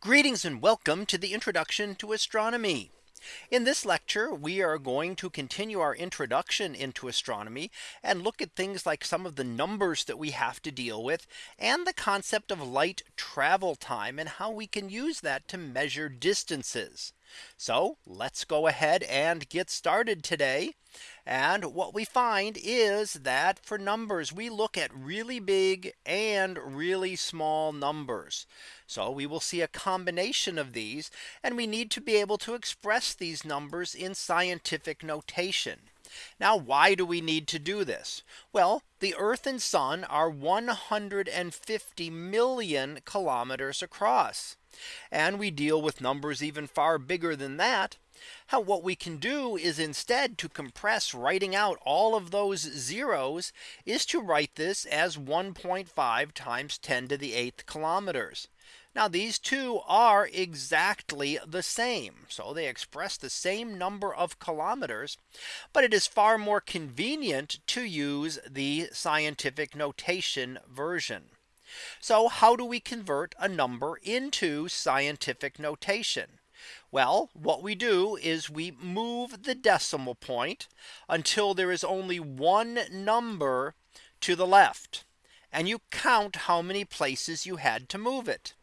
Greetings and welcome to the introduction to astronomy. In this lecture, we are going to continue our introduction into astronomy and look at things like some of the numbers that we have to deal with and the concept of light travel time and how we can use that to measure distances. So let's go ahead and get started today. And what we find is that for numbers, we look at really big and really small numbers. So we will see a combination of these and we need to be able to express these numbers in scientific notation. Now, why do we need to do this? Well, the Earth and Sun are 150 million kilometers across. And we deal with numbers even far bigger than that. How what we can do is instead to compress writing out all of those zeros is to write this as 1.5 times 10 to the eighth kilometers. Now these two are exactly the same. So they express the same number of kilometers. But it is far more convenient to use the scientific notation version. So how do we convert a number into scientific notation? Well, what we do is we move the decimal point until there is only one number to the left. And you count how many places you had to move it.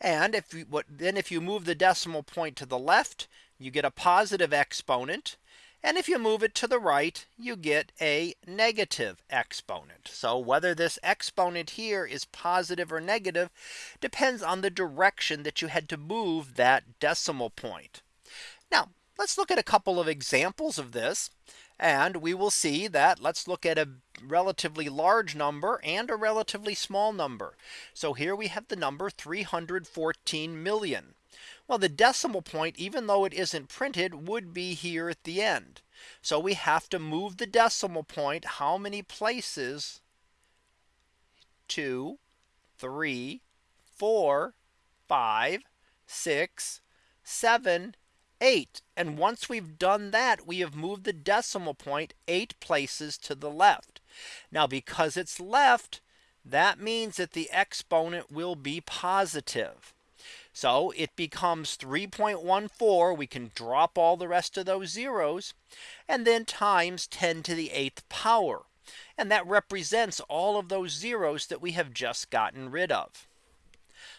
And if you what then if you move the decimal point to the left, you get a positive exponent. And if you move it to the right, you get a negative exponent. So whether this exponent here is positive or negative depends on the direction that you had to move that decimal point. Now let's look at a couple of examples of this. And we will see that let's look at a relatively large number and a relatively small number. So here we have the number 314 million. Well, the decimal point, even though it isn't printed, would be here at the end. So we have to move the decimal point how many places? Two, three, four, five, six, seven, 8. And once we've done that, we have moved the decimal point eight places to the left. Now because it's left, that means that the exponent will be positive. So it becomes 3.14. We can drop all the rest of those zeros and then times 10 to the eighth power. And that represents all of those zeros that we have just gotten rid of.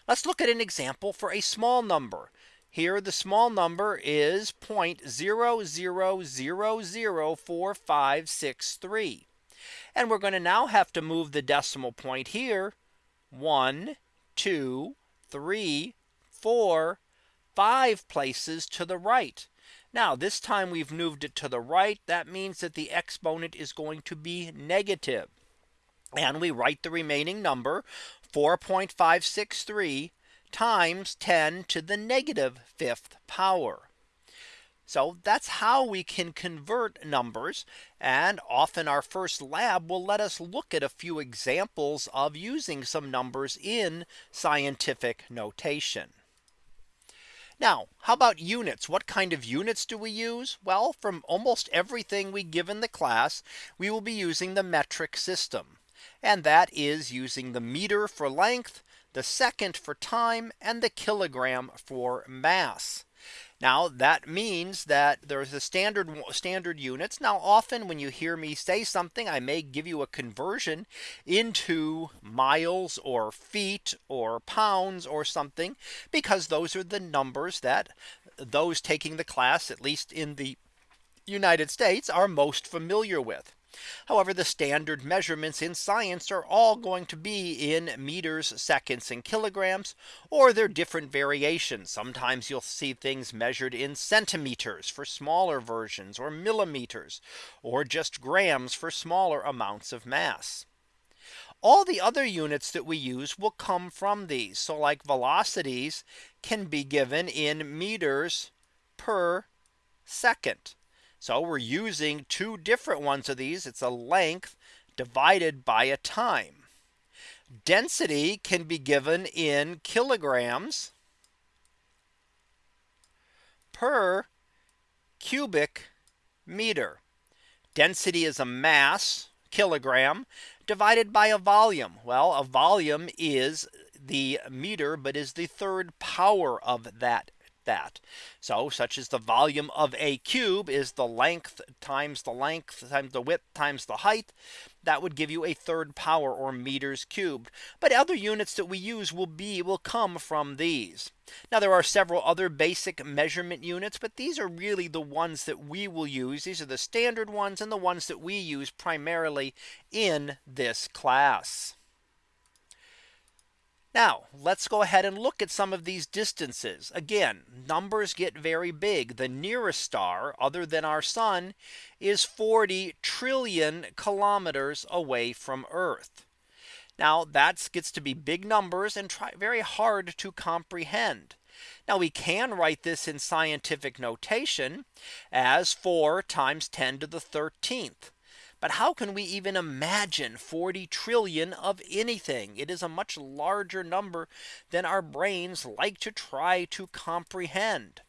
Let's look at an example for a small number. Here the small number is 0.00004563. And we're going to now have to move the decimal point here. One, two, three, four, five places to the right. Now this time we've moved it to the right. That means that the exponent is going to be negative. And we write the remaining number 4.563 times 10 to the negative fifth power. So that's how we can convert numbers. And often our first lab will let us look at a few examples of using some numbers in scientific notation. Now, how about units? What kind of units do we use? Well, from almost everything we give in the class, we will be using the metric system. And that is using the meter for length, the second for time, and the kilogram for mass. Now that means that there's a standard standard units. Now often when you hear me say something, I may give you a conversion into miles or feet or pounds or something, because those are the numbers that those taking the class, at least in the United States, are most familiar with. However, the standard measurements in science are all going to be in meters, seconds and kilograms, or they're different variations. Sometimes you'll see things measured in centimeters for smaller versions or millimeters, or just grams for smaller amounts of mass. All the other units that we use will come from these. So like velocities can be given in meters per second. So we're using two different ones of these. It's a length divided by a time. Density can be given in kilograms per cubic meter. Density is a mass kilogram divided by a volume. Well, a volume is the meter, but is the third power of that that. So such as the volume of a cube is the length times the length times the width times the height. That would give you a third power or meters cubed. But other units that we use will be will come from these. Now there are several other basic measurement units, but these are really the ones that we will use. These are the standard ones and the ones that we use primarily in this class. Now let's go ahead and look at some of these distances. Again, numbers get very big. The nearest star other than our sun is 40 trillion kilometers away from Earth. Now that gets to be big numbers and try very hard to comprehend. Now we can write this in scientific notation as 4 times 10 to the 13th. But how can we even imagine 40 trillion of anything? It is a much larger number than our brains like to try to comprehend.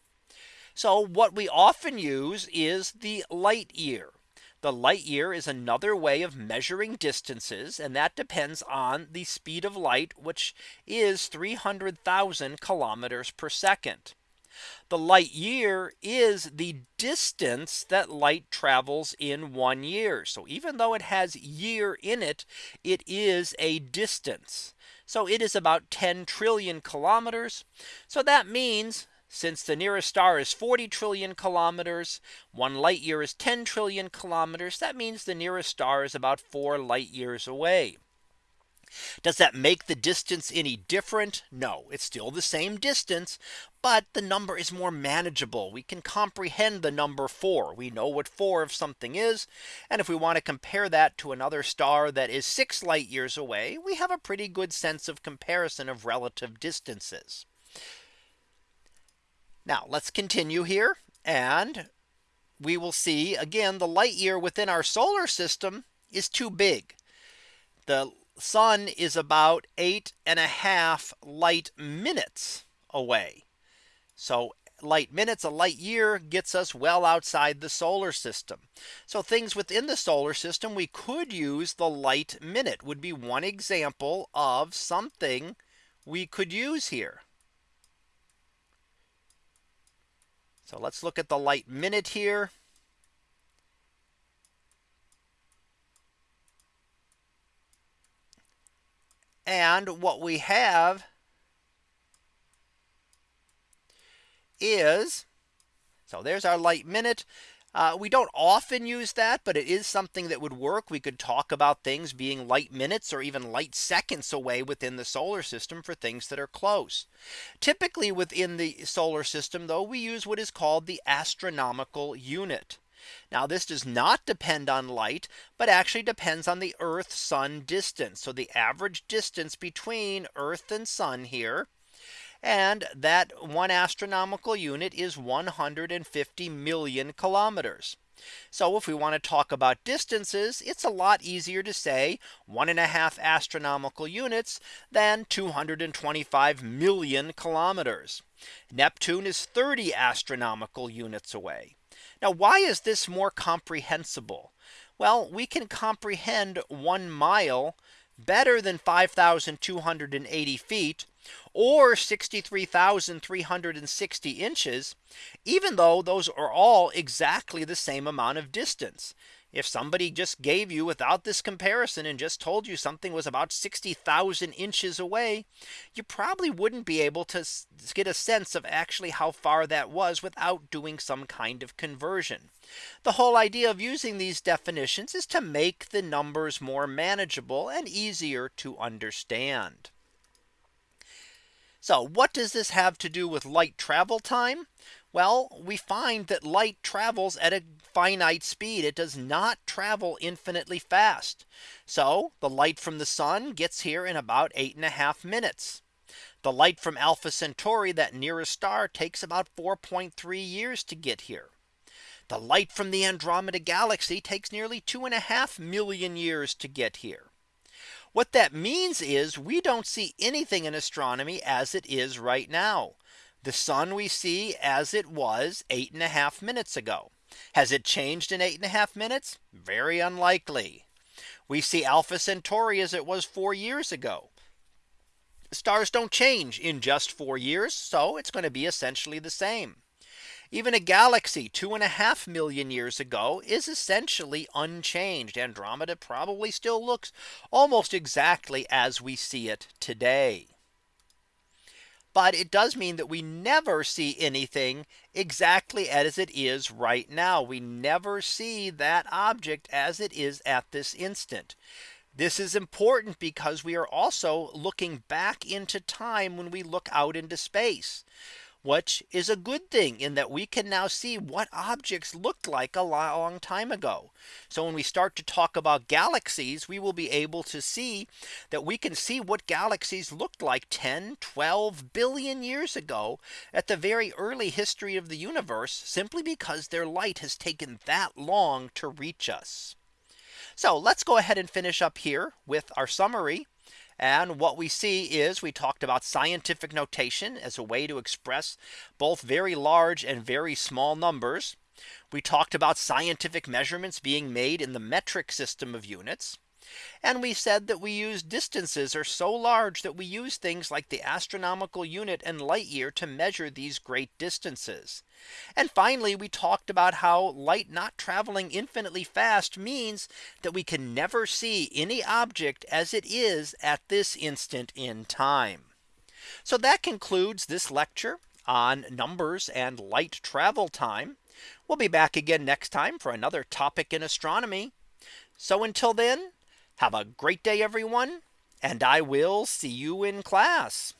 So what we often use is the light year. The light year is another way of measuring distances and that depends on the speed of light which is 300,000 kilometers per second. The light year is the distance that light travels in one year. So even though it has year in it, it is a distance. So it is about 10 trillion kilometers. So that means since the nearest star is 40 trillion kilometers, one light year is 10 trillion kilometers. That means the nearest star is about four light years away. Does that make the distance any different? No, it's still the same distance, but the number is more manageable. We can comprehend the number four. We know what four of something is. And if we want to compare that to another star that is six light years away, we have a pretty good sense of comparison of relative distances. Now let's continue here and we will see again the light year within our solar system is too big. The sun is about eight and a half light minutes away. So light minutes a light year gets us well outside the solar system. So things within the solar system we could use the light minute would be one example of something we could use here. So let's look at the light minute here. And what we have is so there's our light minute. Uh, we don't often use that, but it is something that would work. We could talk about things being light minutes or even light seconds away within the solar system for things that are close. Typically within the solar system, though, we use what is called the astronomical unit. Now this does not depend on light, but actually depends on the Earth sun distance. So the average distance between Earth and sun here. And that one astronomical unit is 150 million kilometers. So if we want to talk about distances, it's a lot easier to say one and a half astronomical units than 225 million kilometers. Neptune is 30 astronomical units away. Now why is this more comprehensible? Well, we can comprehend one mile better than 5280 feet or 63,360 inches, even though those are all exactly the same amount of distance. If somebody just gave you without this comparison and just told you something was about 60,000 inches away, you probably wouldn't be able to get a sense of actually how far that was without doing some kind of conversion. The whole idea of using these definitions is to make the numbers more manageable and easier to understand. So what does this have to do with light travel time? Well, we find that light travels at a finite speed. It does not travel infinitely fast. So the light from the sun gets here in about eight and a half minutes. The light from Alpha Centauri, that nearest star, takes about 4.3 years to get here. The light from the Andromeda galaxy takes nearly two and a half million years to get here. What that means is we don't see anything in astronomy as it is right now. The sun we see as it was eight and a half minutes ago. Has it changed in eight and a half minutes? Very unlikely. We see Alpha Centauri as it was four years ago. Stars don't change in just four years. So it's going to be essentially the same. Even a galaxy two and a half million years ago is essentially unchanged. Andromeda probably still looks almost exactly as we see it today. But it does mean that we never see anything exactly as it is right now. We never see that object as it is at this instant. This is important because we are also looking back into time when we look out into space which is a good thing in that we can now see what objects looked like a long time ago. So when we start to talk about galaxies, we will be able to see that we can see what galaxies looked like 10, 12 billion years ago at the very early history of the universe simply because their light has taken that long to reach us. So let's go ahead and finish up here with our summary. And what we see is we talked about scientific notation as a way to express both very large and very small numbers. We talked about scientific measurements being made in the metric system of units. And we said that we use distances are so large that we use things like the astronomical unit and light year to measure these great distances. And finally, we talked about how light not traveling infinitely fast means that we can never see any object as it is at this instant in time. So that concludes this lecture on numbers and light travel time. We'll be back again next time for another topic in astronomy. So until then, have a great day, everyone, and I will see you in class.